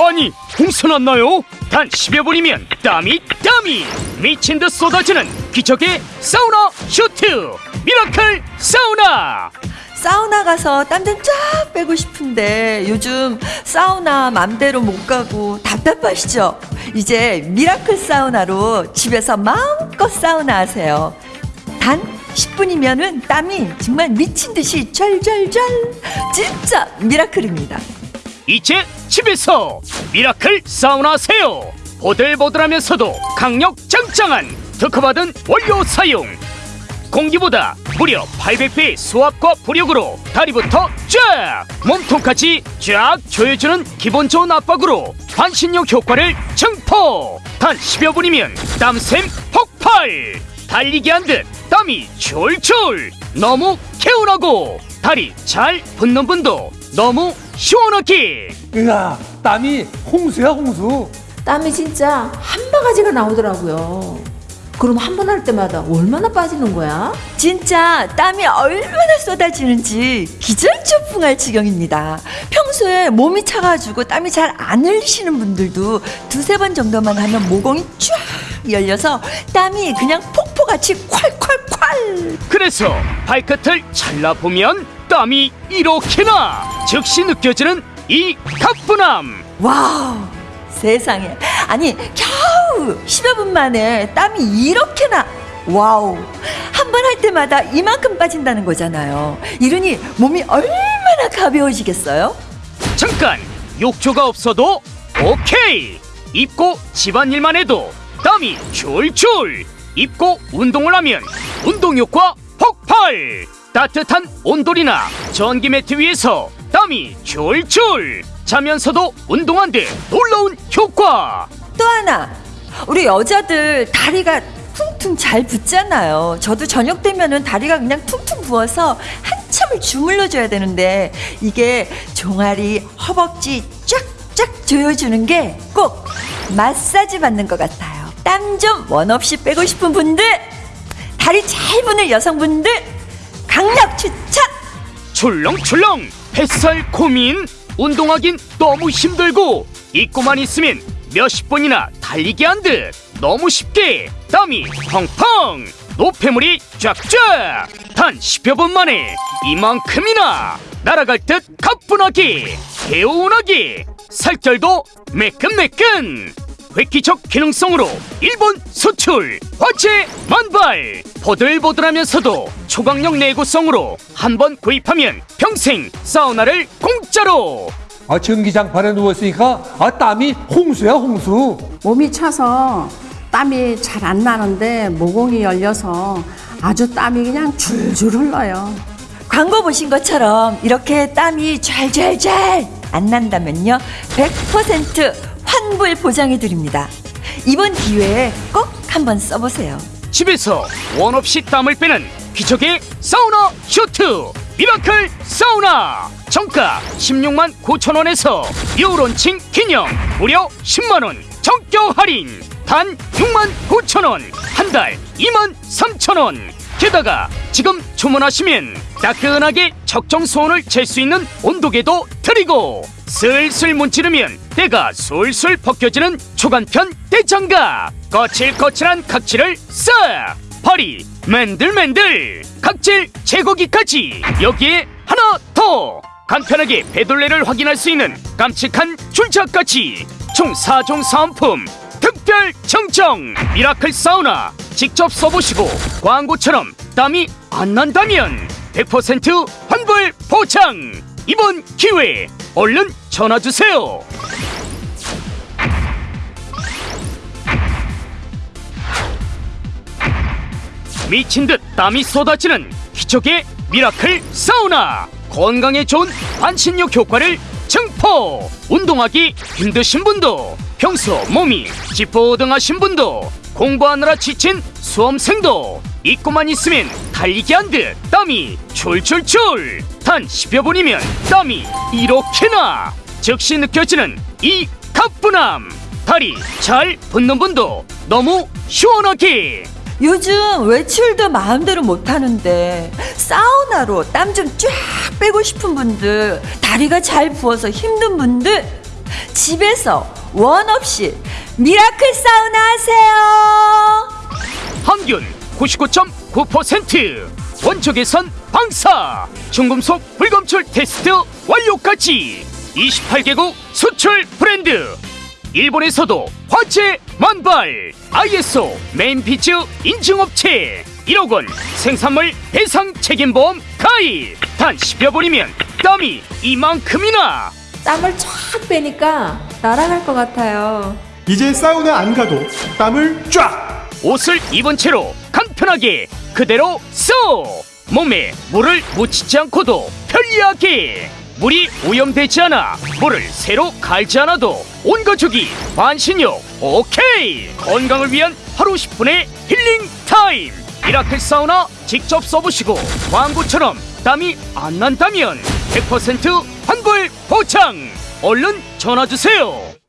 아니 홍수 났나요? 단 10여 분이면 땀이 땀이 미친 듯 쏟아지는 기적의 사우나 슈트 미라클 사우나 사우나 가서 땀 좀 쫙 빼고 싶은데 요즘 사우나 맘대로 못 가고 답답하시죠? 이제 미라클 사우나로 집에서 마음껏 사우나 하세요. 단 10분이면은 땀이 정말 미친 듯이 절절절 진짜 miracle입니다. 이제 집에서 미라클 사우나 하세요. 보들보들하면서도 강력 짱짱한 특허받은 원료 사용. 공기보다 무려 800배의 수압과 부력으로 다리부터 쫙 몸통까지 쫙 조여주는 기분 좋은 압박으로 반신욕 효과를 증폭 단 10여 분이면 땀샘 폭발. 달리기 한 듯 땀이 졸졸. 너무 개운하고 다리 잘 붓는 분도 너무 시원하게 으아 땀이 홍수야 홍수 땀이 진짜 한 바가지가 나오더라고요. 그럼 한 번 할 때마다 얼마나 빠지는 거야? 진짜 땀이 얼마나 쏟아지는지 기절초풍할 지경입니다. 평소에 몸이 차가지고 땀이 잘 안 흘리시는 분들도 두세 번 정도만 하면 모공이 쫙 열려서 땀이 그냥 폭포같이 콸콸콸 그래서 발끝을 잘라보면 땀이 이렇게나 즉시 느껴지는 이 가뿐함. wow 세상에. 아니 겨우 10여 분 만에 땀이 이렇게나 wow. 한 번 할 때마다 이만큼 빠진다는 거잖아요. 이러니 몸이 얼마나 가벼워지겠어요? 잠깐 욕조가 없어도 오케이. 입고 집안일만 해도 땀이 졸졸 입고 운동을 하면 운동 효과 폭발. 따뜻한 온돌이나 전기 매트 위에서 땀이 졸졸 자면서도 운동한 데 놀라운 효과. 또 하나 우리 여자들 다리가 퉁퉁 잘 붙잖아요. 저도 저녁 되면은 다리가 그냥 퉁퉁 부어서 한참을 주물러 줘야 되는데 이게 종아리 허벅지 쫙쫙 조여주는 게 꼭 마사지 받는 것 같아요. 땀 좀 원 없이 빼고 싶은 분들 다리 잘 부는 여성분들 강력 추천! 출렁출렁 뱃살 고민 운동하긴 너무 힘들고 입고만 있으면 몇십 번이나 달리기 한 듯 너무 쉽게 땀이 펑펑 노폐물이 쫙쫙. 단 10여 분 만에 이만큼이나 날아갈 듯 가뿐하게 개운하게 살결도 매끈매끈. 획기적 기능성으로 일본 수출 화채 만발 보들보들하면서도 초강력 내구성으로 한 번 구입하면 평생 사우나를 공짜로. 아 전기장판에 누웠으니까 아 땀이 홍수야 홍수. 몸이 차서 땀이 잘 안 나는데 모공이 열려서 아주 땀이 그냥 줄줄 흘러요. 광고 보신 것처럼 이렇게 땀이 잘잘잘 안 난다면요 100% 환불 보장해 드립니다. 이번 기회에 꼭 한번 써보세요 집에서 원 없이 땀을 빼는 기적의 사우나 슈트 미라클 사우나. 정가 16만 9천 원에서 유론칭 기념 무려 10만 원. 전격 할인. 단 6만 9천 원. 한 달 2만 3천 원. 게다가 지금 주문하시면 따끈하게 적정 수온을 잴 수 있는 온도계도 드리고 슬슬 문지르면 때가 솔솔 벗겨지는 초간편 때장갑 거칠거칠한 각질을 싹 발이 맨들맨들. 각질 제거기까지. 여기에 하나 더. 간편하게 배둘레를 확인할 수 있는 깜찍한 줄자까지. 총 4종 사은품 특별 청정 미라클 사우나 직접 써보시고 광고처럼 땀이 안 난다면 100% 환불 보장. 이번 기회에 얼른 전화주세요 미친 듯 땀이 쏟아지는 기적의 미라클 사우나. 건강에 좋은 반신욕 효과를 증폭 운동하기 힘드신 분도 평소 몸이 찌뿌둥하신 분도 공부하느라 지친 수험생도 입고만 있으면 달리기 한 듯 땀이 졸졸졸 단 10여 분이면 땀이 이렇게나. 즉시 느껴지는 이 가뿐함. 다리 잘 붙는 분도 너무 시원하게 요즘 외출도 마음대로 못하는데 사우나로 땀 좀 쫙 빼고 싶은 분들 다리가 잘 부어서 힘든 분들 집에서 원 없이 미라클 사우나 하세요. 항균 99.9% 원적외선 방사. 중금속 불검출 테스트 완료까지. 28개국 수출 브랜드 일본에서도 화제 만발. ISO 메인비즈 인증업체. 1억 원 생산물 배상 책임보험 가입. 단 10여 분이면 땀이 이만큼이나. 땀을 쫙 빼니까 날아갈 것 같아요. 이제 사우나 안 가도 땀을 쫙! 옷을 입은 채로 간편하게 그대로 써. 몸에 물을 묻히지 않고도 편리하게. 물이 오염되지 않아 물을 새로 갈지 않아도 온 가족이 반신욕. 오케이. 건강을 위한 하루 10분의 힐링 타임. 미라클 사우나 직접 써보시고 광고처럼 땀이 안 난다면 100% 환불 보장. 얼른 전화주세요